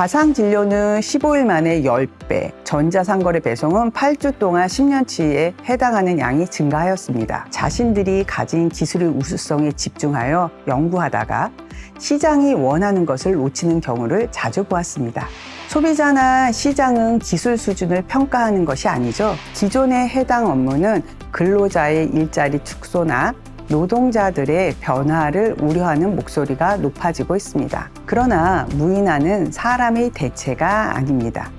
가상 진료는 15일 만에 10배, 전자상거래 배송은 8주 동안 10년치에 해당하는 양이 증가하였습니다. 자신들이 가진 기술의 우수성에 집중하여 연구하다가 시장이 원하는 것을 놓치는 경우를 자주 보았습니다. 소비자나 시장은 기술 수준을 평가하는 것이 아니죠. 기존의 해당 업무는 근로자의 일자리 축소나 노동자들의 변화를 우려하는 목소리가 높아지고 있습니다. 그러나 무인화는 사람의 대체가 아닙니다.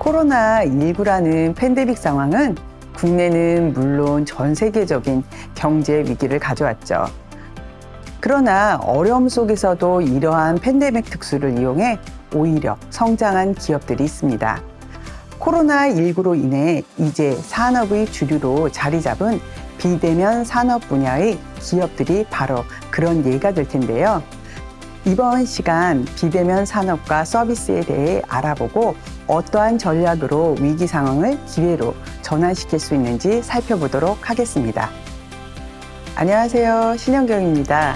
코로나19라는 팬데믹 상황은 국내는 물론 전 세계적인 경제 위기를 가져왔죠. 그러나 어려움 속에서도 이러한 팬데믹 특수를 이용해 오히려 성장한 기업들이 있습니다. 코로나19로 인해 이제 산업의 주류로 자리 잡은 비대면 산업 분야의 기업들이 바로 그런 예가 될 텐데요. 이번 시간 비대면 산업과 서비스에 대해 알아보고 어떠한 전략으로 위기 상황을 기회로 전환시킬 수 있는지 살펴보도록 하겠습니다. 안녕하세요. 신현경입니다.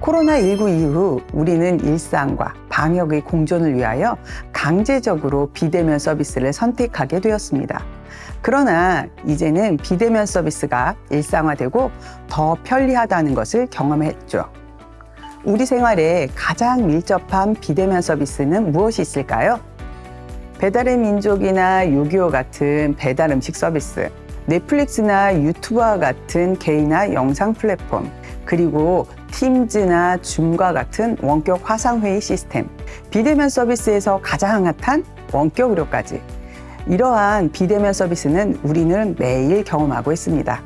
코로나19 이후 우리는 일상과 방역의 공존을 위하여 강제적으로 비대면 서비스를 선택하게 되었습니다. 그러나 이제는 비대면 서비스가 일상화되고 더 편리하다는 것을 경험했죠. 우리 생활에 가장 밀접한 비대면 서비스는 무엇이 있을까요? 배달의 민족이나 요기요 같은 배달 음식 서비스, 넷플릭스나 유튜브와 같은 개인화 영상 플랫폼, 그리고 팀즈나 줌과 같은 원격 화상회의 시스템, 비대면 서비스에서 가장 핫한 원격 의료까지 이러한 비대면 서비스는 우리는 매일 경험하고 있습니다.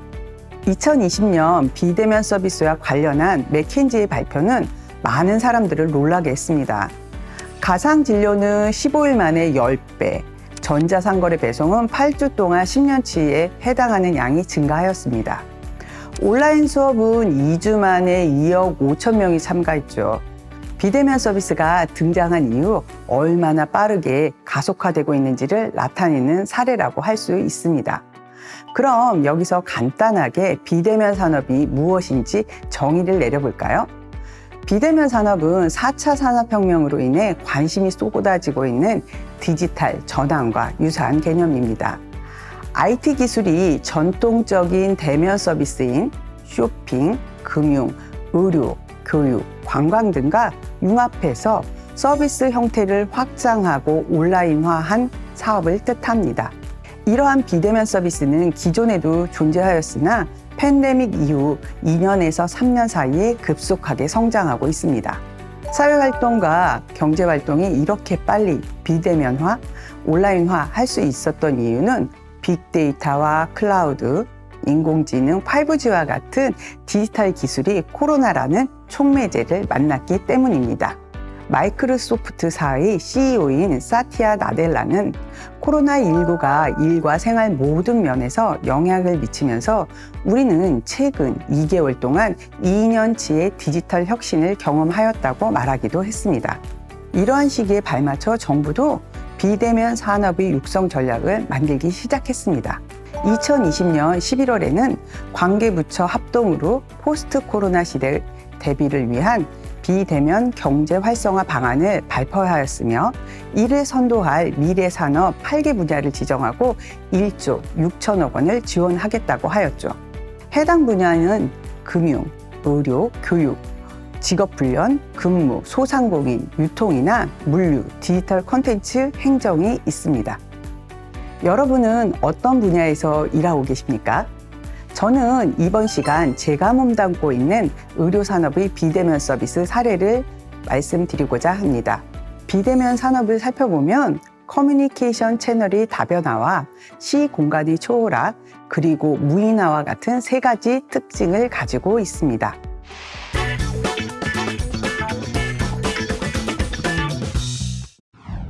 2020년 비대면 서비스와 관련한 맥킨지의 발표는 많은 사람들을 놀라게 했습니다. 가상 진료는 15일 만에 10배, 전자상거래 배송은 8주 동안 10년치에 해당하는 양이 증가하였습니다. 온라인 수업은 2주 만에 2억 5천 명이 참가했죠. 비대면 서비스가 등장한 이후 얼마나 빠르게 가속화되고 있는지를 나타내는 사례라고 할 수 있습니다. 그럼 여기서 간단하게 비대면 산업이 무엇인지 정의를 내려볼까요? 비대면 산업은 4차 산업혁명으로 인해 관심이 쏟아지고 있는 디지털 전환과 유사한 개념입니다. IT 기술이 전통적인 대면 서비스인 쇼핑, 금융, 의료, 교육, 관광 등과 융합해서 서비스 형태를 확장하고 온라인화한 사업을 뜻합니다. 이러한 비대면 서비스는 기존에도 존재하였으나 팬데믹 이후 2년에서 3년 사이에 급속하게 성장하고 있습니다. 사회활동과 경제활동이 이렇게 빨리 비대면화, 온라인화 할 수 있었던 이유는 빅데이터와 클라우드, 인공지능, 5G와 같은 디지털 기술이 코로나라는 촉매제를 만났기 때문입니다. 마이크로소프트사의 CEO인 사티아 나델라는 코로나19가 일과 생활 모든 면에서 영향을 미치면서 우리는 최근 2개월 동안 2년치의 디지털 혁신을 경험하였다고 말하기도 했습니다. 이러한 시기에 발맞춰 정부도 비대면 산업의 육성 전략을 만들기 시작했습니다. 2020년 11월에는 관계부처 합동으로 포스트 코로나 시대 대비를 위한 비대면 경제 활성화 방안을 발표하였으며 이를 선도할 미래 산업 8개 분야를 지정하고 1조 6천억 원을 지원하겠다고 하였죠. 해당 분야는 금융, 의료, 교육, 직업훈련, 근무, 소상공인, 유통이나 물류, 디지털 콘텐츠, 행정이 있습니다. 여러분은 어떤 분야에서 일하고 계십니까? 저는 이번 시간 제가 몸담고 있는 의료산업의 비대면 서비스 사례를 말씀드리고자 합니다. 비대면 산업을 살펴보면 커뮤니케이션 채널이 다변화와 시 공간의 초월화, 그리고 무인화와 같은 세 가지 특징을 가지고 있습니다.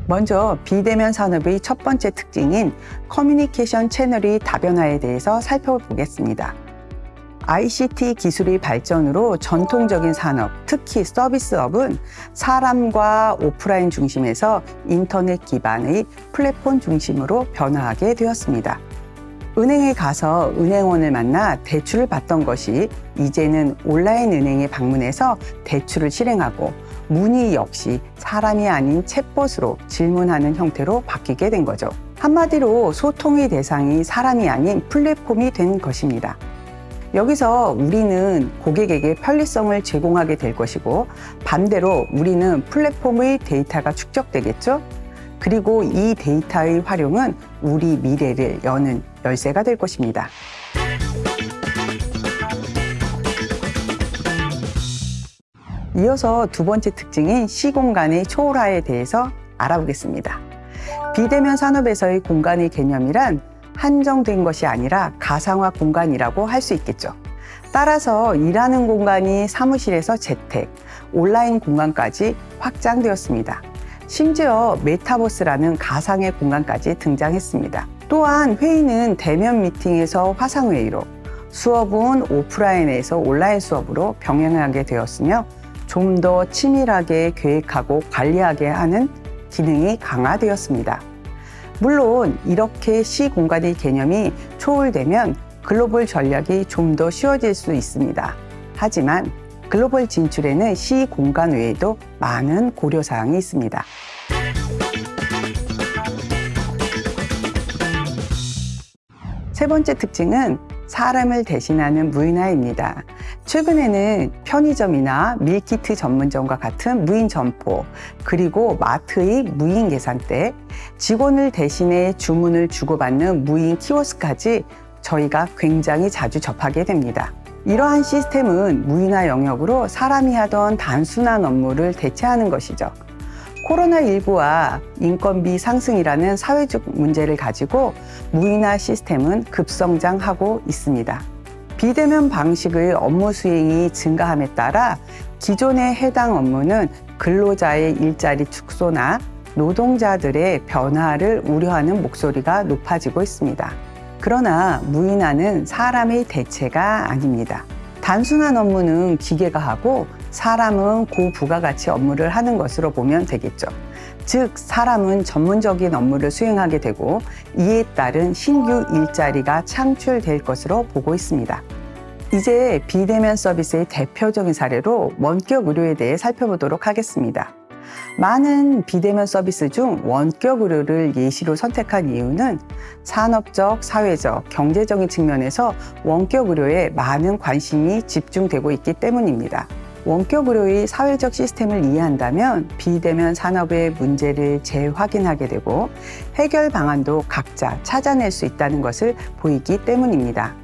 먼저 비대면 산업의 첫 번째 특징인 커뮤니케이션 채널의 다변화에 대해서 살펴보겠습니다. ICT 기술의 발전으로 전통적인 산업, 특히 서비스업은 사람과 오프라인 중심에서 인터넷 기반의 플랫폼 중심으로 변화하게 되었습니다. 은행에 가서 은행원을 만나 대출을 받던 것이 이제는 온라인 은행에 방문해서 대출을 실행하고 문의 역시 사람이 아닌 챗봇으로 질문하는 형태로 바뀌게 된 거죠. 한마디로 소통의 대상이 사람이 아닌 플랫폼이 된 것입니다. 여기서 우리는 고객에게 편리성을 제공하게 될 것이고 반대로 우리는 플랫폼의 데이터가 축적되겠죠. 그리고 이 데이터의 활용은 우리 미래를 여는 열쇠가 될 것입니다. 이어서 두 번째 특징인 시공간의 초월화에 대해서 알아보겠습니다. 비대면 산업에서의 공간의 개념이란 한정된 것이 아니라 가상화 공간이라고 할 수 있겠죠. 따라서 일하는 공간이 사무실에서 재택, 온라인 공간까지 확장되었습니다. 심지어 메타버스라는 가상의 공간까지 등장했습니다. 또한 회의는 대면 미팅에서 화상회의로, 수업은 오프라인에서 온라인 수업으로 병행하게 되었으며 좀 더 치밀하게 계획하고 관리하게 하는 기능이 강화되었습니다. 물론 이렇게 시 공간의 개념이 초월되면 글로벌 전략이 좀 더 쉬워질 수 있습니다. 하지만 글로벌 진출에는 시 공간 외에도 많은 고려사항이 있습니다. 세 번째 특징은 사람을 대신하는 무인화입니다. 최근에는 편의점이나 밀키트 전문점과 같은 무인 점포, 그리고 마트의 무인 계산대, 직원을 대신해 주문을 주고받는 무인 키오스까지 저희가 굉장히 자주 접하게 됩니다. 이러한 시스템은 무인화 영역으로 사람이 하던 단순한 업무를 대체하는 것이죠. 코로나19와 인건비 상승이라는 사회적 문제를 가지고 무인화 시스템은 급성장하고 있습니다. 비대면 방식의 업무 수행이 증가함에 따라 기존의 해당 업무는 근로자의 일자리 축소나 노동자들의 변화를 우려하는 목소리가 높아지고 있습니다. 그러나 무인화는 사람의 대체가 아닙니다. 단순한 업무는 기계가 하고 사람은 고부가가치 업무를 하는 것으로 보면 되겠죠. 즉, 사람은 전문적인 업무를 수행하게 되고 이에 따른 신규 일자리가 창출될 것으로 보고 있습니다. 이제 비대면 서비스의 대표적인 사례로 원격 의료에 대해 살펴보도록 하겠습니다. 많은 비대면 서비스 중 원격 의료를 예시로 선택한 이유는 산업적, 사회적, 경제적인 측면에서 원격 의료에 많은 관심이 집중되고 있기 때문입니다. 원격 의료의 사회적 시스템을 이해한다면 비대면 산업의 문제를 재확인하게 되고 해결 방안도 각자 찾아낼 수 있다는 것을 보이기 때문입니다.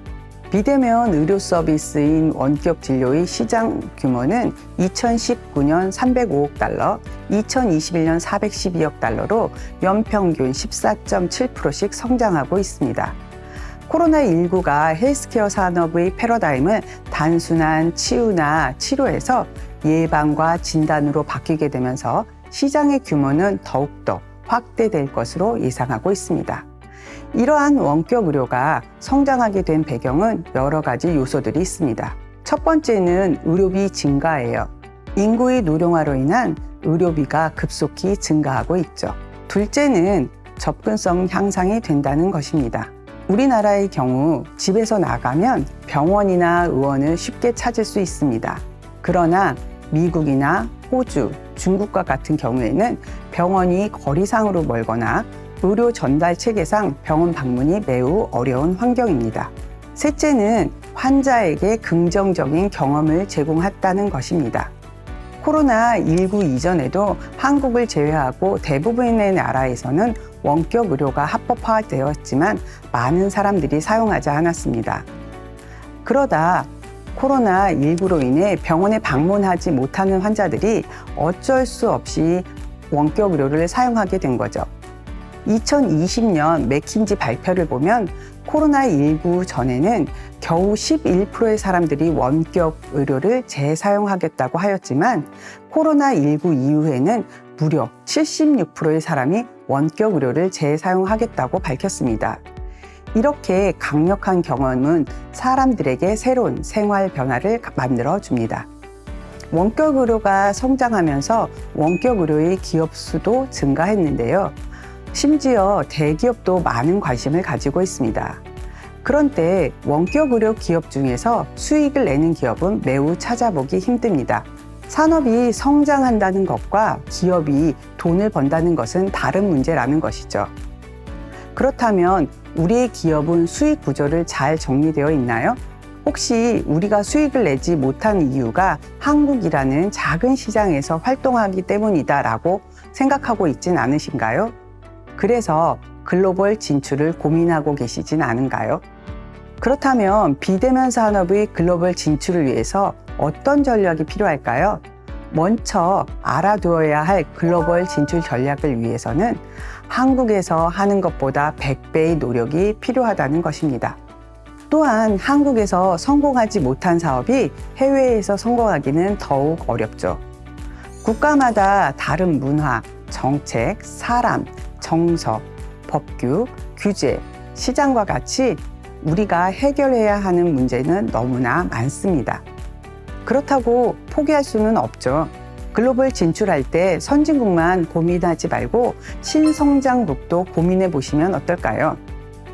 비대면 의료 서비스인 원격 진료의 시장 규모는 2019년 305억 달러, 2021년 412억 달러로 연평균 14.7%씩 성장하고 있습니다. 코로나19가 헬스케어 산업의 패러다임을 단순한 치유나 치료에서 예방과 진단으로 바뀌게 되면서 시장의 규모는 더욱더 확대될 것으로 예상하고 있습니다. 이러한 원격 의료가 성장하게 된 배경은 여러 가지 요소들이 있습니다. 첫 번째는 의료비 증가예요. 인구의 노령화로 인한 의료비가 급속히 증가하고 있죠. 둘째는 접근성 향상이 된다는 것입니다. 우리나라의 경우 집에서 나가면 병원이나 의원을 쉽게 찾을 수 있습니다. 그러나 미국이나 호주, 중국과 같은 경우에는 병원이 거리상으로 멀거나 의료 전달 체계상 병원 방문이 매우 어려운 환경입니다. 셋째는 환자에게 긍정적인 경험을 제공했다는 것입니다. 코로나19 이전에도 한국을 제외하고 대부분의 나라에서는 원격 의료가 합법화되었지만 많은 사람들이 사용하지 않았습니다. 그러다 코로나19로 인해 병원에 방문하지 못하는 환자들이 어쩔 수 없이 원격 의료를 사용하게 된 거죠. 2020년 맥킨지 발표를 보면 코로나19 전에는 겨우 11%의 사람들이 원격 의료를 재사용하겠다고 하였지만 코로나19 이후에는 무려 76%의 사람이 원격 의료를 재사용하겠다고 밝혔습니다. 이렇게 강력한 경험은 사람들에게 새로운 생활 변화를 만들어 줍니다. 원격 의료가 성장하면서 원격 의료의 기업 수도 증가했는데요. 심지어 대기업도 많은 관심을 가지고 있습니다. 그런 때 원격 의료 기업 중에서 수익을 내는 기업은 매우 찾아보기 힘듭니다. 산업이 성장한다는 것과 기업이 돈을 번다는 것은 다른 문제라는 것이죠. 그렇다면 우리의 기업은 수익 구조를 잘 정리되어 있나요? 혹시 우리가 수익을 내지 못한 이유가 한국이라는 작은 시장에서 활동하기 때문이다 라고 생각하고 있진 않으신가요? 그래서 글로벌 진출을 고민하고 계시진 않은가요? 그렇다면 비대면 산업의 글로벌 진출을 위해서 어떤 전략이 필요할까요? 먼저 알아두어야 할 글로벌 진출 전략을 위해서는 한국에서 하는 것보다 100배의 노력이 필요하다는 것입니다. 또한 한국에서 성공하지 못한 사업이 해외에서 성공하기는 더욱 어렵죠. 국가마다 다른 문화, 정책, 사람, 정서, 법규, 규제, 시장과 같이 우리가 해결해야 하는 문제는 너무나 많습니다. 그렇다고 포기할 수는 없죠. 글로벌 진출할 때 선진국만 고민하지 말고 신성장국도 고민해 보시면 어떨까요?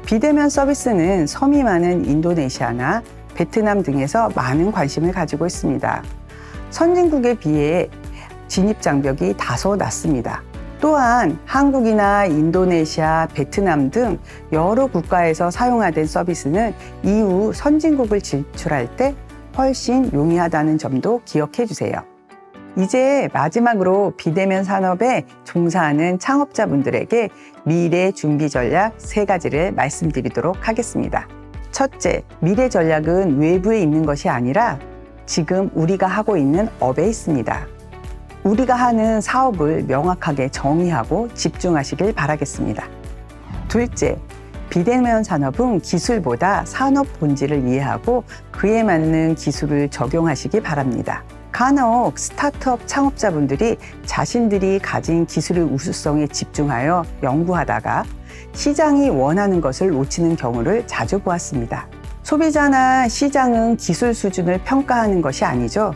비대면 서비스는 섬이 많은 인도네시아나 베트남 등에서 많은 관심을 가지고 있습니다. 선진국에 비해 진입 장벽이 다소 낮습니다. 또한 한국이나 인도네시아, 베트남 등 여러 국가에서 사용하던 서비스는 이후 선진국을 진출할 때 훨씬 용이하다는 점도 기억해 주세요. 이제 마지막으로 비대면 산업에 종사하는 창업자분들에게 미래 준비 전략 세 가지를 말씀드리도록 하겠습니다. 첫째, 미래 전략은 외부에 있는 것이 아니라 지금 우리가 하고 있는 업에 있습니다. 우리가 하는 사업을 명확하게 정의하고 집중하시길 바라겠습니다. 둘째, 비대면 산업은 기술보다 산업 본질을 이해하고 그에 맞는 기술을 적용하시기 바랍니다. 간혹 스타트업 창업자분들이 자신들이 가진 기술의 우수성에 집중하여 연구하다가 시장이 원하는 것을 놓치는 경우를 자주 보았습니다. 소비자나 시장은 기술 수준을 평가하는 것이 아니죠.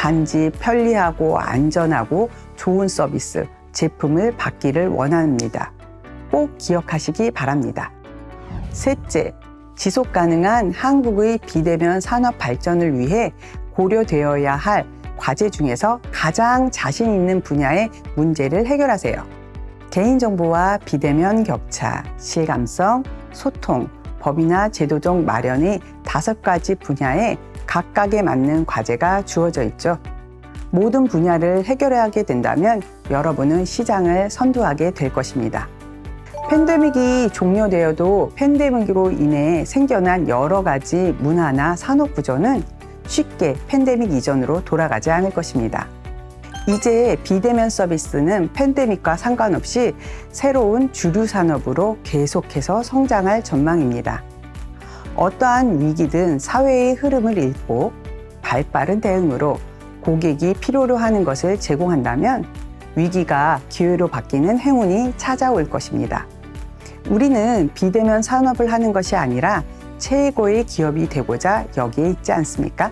단지 편리하고 안전하고 좋은 서비스, 제품을 받기를 원합니다. 꼭 기억하시기 바랍니다. 셋째, 지속 가능한 한국의 비대면 산업 발전을 위해 고려되어야 할 과제 중에서 가장 자신 있는 분야의 문제를 해결하세요. 개인정보와 비대면 격차, 실감성, 소통, 법이나 제도적 마련의 다섯 가지 분야에 각각에 맞는 과제가 주어져 있죠. 모든 분야를 해결하게 된다면 여러분은 시장을 선도하게 될 것입니다. 팬데믹이 종료되어도 팬데믹으로 인해 생겨난 여러 가지 문화나 산업 구조는 쉽게 팬데믹 이전으로 돌아가지 않을 것입니다. 이제 비대면 서비스는 팬데믹과 상관없이 새로운 주류 산업으로 계속해서 성장할 전망입니다. 어떠한 위기든 사회의 흐름을 읽고 발빠른 대응으로 고객이 필요로 하는 것을 제공한다면 위기가 기회로 바뀌는 행운이 찾아올 것입니다. 우리는 비대면 산업을 하는 것이 아니라 최고의 기업이 되고자 여기에 있지 않습니까?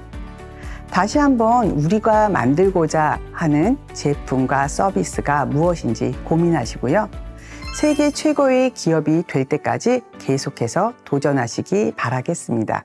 다시 한번 우리가 만들고자 하는 제품과 서비스가 무엇인지 고민하시고요. 세계 최고의 기업이 될 때까지 계속해서 도전하시기 바라겠습니다.